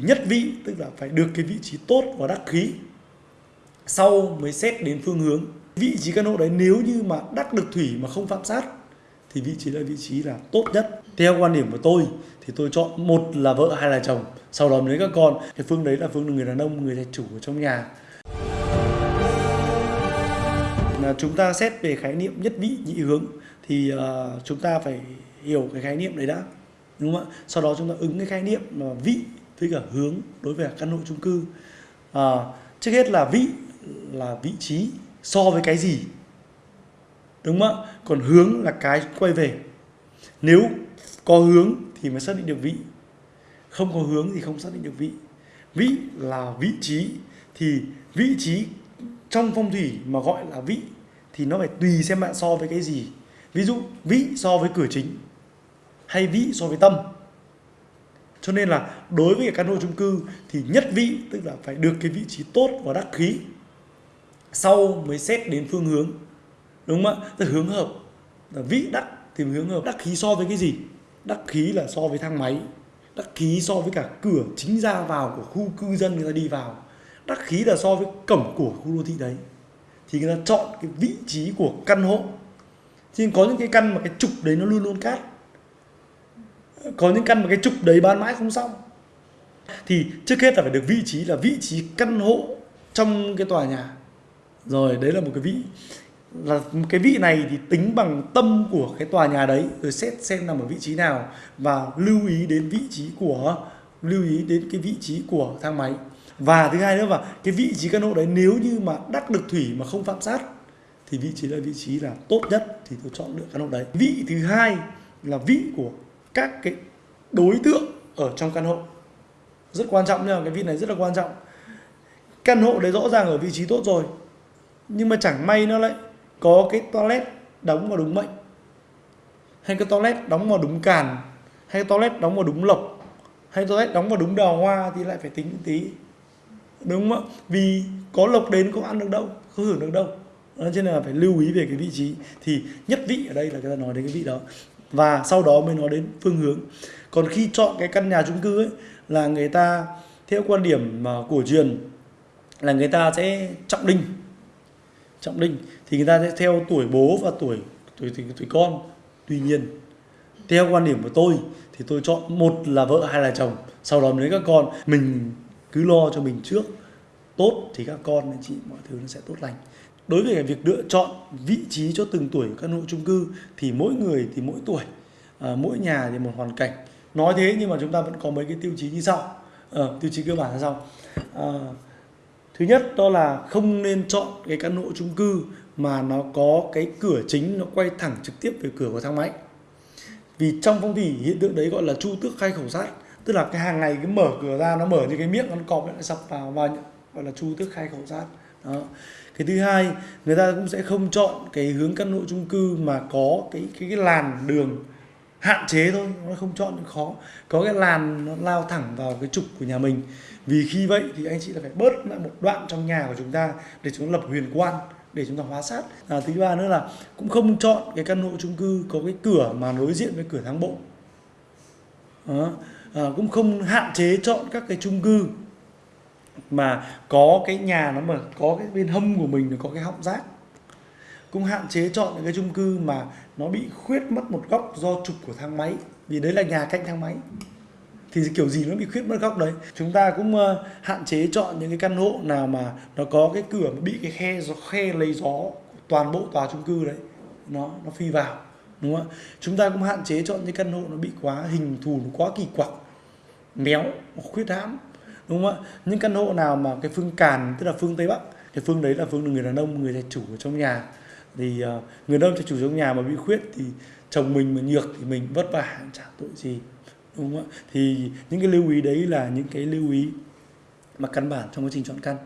nhất vị tức là phải được cái vị trí tốt và đắc khí sau mới xét đến phương hướng. Vị trí căn hộ đấy nếu như mà đắc được thủy mà không phạm sát thì vị trí là vị trí là tốt nhất. Theo quan điểm của tôi thì tôi chọn một là vợ hai là chồng sau đó mới các con. Cái phương đấy là phương người đàn ông người chủ ở trong nhà. Là chúng ta xét về khái niệm nhất vị nhị hướng thì uh, chúng ta phải hiểu cái khái niệm đấy đã đúng không ạ? Sau đó chúng ta ứng cái khái niệm ờ, là vị với cả hướng đối với căn hộ chung cư. À, trước hết là vị là vị trí so với cái gì? Đúng không ạ? Còn hướng là cái quay về. Nếu có hướng thì mới xác định được vị. Không có hướng thì không xác định được vị. Vị là vị trí thì vị trí trong phong thủy mà gọi là vị thì nó phải tùy xem bạn so với cái gì. Ví dụ vị so với cửa chính hay vị so với tâm cho nên là đối với căn hộ chung cư thì nhất vị, tức là phải được cái vị trí tốt và đắc khí, sau mới xét đến phương hướng. Đúng không ạ? Tức hướng hợp. Là vị đắc thì hướng hợp. Đắc khí so với cái gì? Đắc khí là so với thang máy. Đắc khí so với cả cửa chính ra vào của khu cư dân người ta đi vào. Đắc khí là so với cổng của khu đô thị đấy. Thì người ta chọn cái vị trí của căn hộ. Thì có những cái căn mà cái trục đấy nó luôn luôn cát có những căn mà cái trục đấy bán mãi không xong. Thì trước hết là phải được vị trí, là vị trí căn hộ trong cái tòa nhà. Rồi, đấy là một cái vị, là cái vị này thì tính bằng tâm của cái tòa nhà đấy. Rồi xét xem nằm ở vị trí nào và lưu ý đến vị trí của, lưu ý đến cái vị trí của thang máy. Và thứ hai nữa là cái vị trí căn hộ đấy nếu như mà đắc được thủy mà không phạm sát, thì vị trí là vị trí là tốt nhất thì tôi chọn được căn hộ đấy. Vị thứ hai là vị của các cái đối tượng ở trong căn hộ. Rất quan trọng nha, cái vị này rất là quan trọng. Căn hộ đấy rõ ràng ở vị trí tốt rồi, nhưng mà chẳng may nó lại có cái toilet đóng vào đúng mệnh, hay cái toilet đóng vào đúng càn, hay cái toilet đóng vào đúng lộc, hay toilet đóng vào đúng đào hoa thì lại phải tính tí. Đúng không ạ? Vì có lộc đến có ăn được đâu không hưởng được đâu. Cho nên là phải lưu ý về cái vị trí. Thì nhất vị ở đây là người ta nói đến cái vị đó và sau đó mới nói đến phương hướng. Còn khi chọn cái căn nhà chung cư ấy là người ta theo quan điểm mà cổ truyền là người ta sẽ trọng đinh. Trọng đinh. Thì người ta sẽ theo tuổi bố và tuổi tuổi tuổi, tuổi con. Tuy nhiên theo quan điểm của tôi thì tôi chọn một là vợ hai là chồng. Sau đó mới các con. Mình cứ lo cho mình trước. Tốt thì các con anh chị mọi thứ nó sẽ tốt lành đối với việc lựa chọn vị trí cho từng tuổi căn hộ chung cư thì mỗi người thì mỗi tuổi à, mỗi nhà thì một hoàn cảnh. Nói thế nhưng mà chúng ta vẫn có mấy cái tiêu chí như sau. À, tiêu chí cơ bản là sau à, ờ, thứ nhất đó là không nên chọn cái căn hộ chung cư mà nó có cái cửa chính nó quay thẳng trực tiếp về cửa của thang máy. Vì trong phong thủy hiện tượng đấy gọi là chu tước khai khẩu sát tức là cái hàng ngày cái mở cửa ra nó mở như cái miệng nó cọp lại sập vào và gọi là chu tước khai khẩu sát. Đó cái thứ hai người ta cũng sẽ không chọn cái hướng căn hộ chung cư mà có cái cái, cái làn đường hạn chế thôi. Nó không chọn những khó. Có cái làn nó lao thẳng vào cái trục của nhà mình. Vì khi vậy thì anh chị là phải bớt lại một đoạn trong nhà của chúng ta để chúng ta lập huyền quan để chúng ta hóa sát. À, thứ ba nữa là cũng không chọn cái căn hộ chung cư có cái cửa mà đối diện với cửa thang bộ. À, cũng không hạn chế chọn các cái chung cư mà có cái nhà nó mà có cái bên hâm của mình nó có cái họng rác. Cũng hạn chế chọn những cái chung cư mà nó bị khuyết mất một góc do trục của thang máy vì đấy là nhà cạnh thang máy. Thì kiểu gì nó bị khuyết mất góc đấy. Chúng ta cũng uh, hạn chế chọn những cái căn hộ nào mà nó có cái cửa mà bị cái khe gió khe lấy gió toàn bộ tòa chung cư đấy nó nó phi vào đúng không chúng ta cũng hạn chế chọn những căn hộ nó bị quá hình thù nó quá kỳ quặc méo khuyết hãm đúng không ạ? Những căn hộ nào mà cái phương càn tức là phương tây bắc cái phương đấy là phương người đàn ông người chủ ở trong nhà. Thì uh, người đàn ông chủ trong nhà mà bị khuyết thì chồng mình mà nhược thì mình vất vả chả tội gì. Đúng không ạ? Thì những cái lưu ý đấy là những cái lưu ý mà căn bản trong quá trình chọn căn.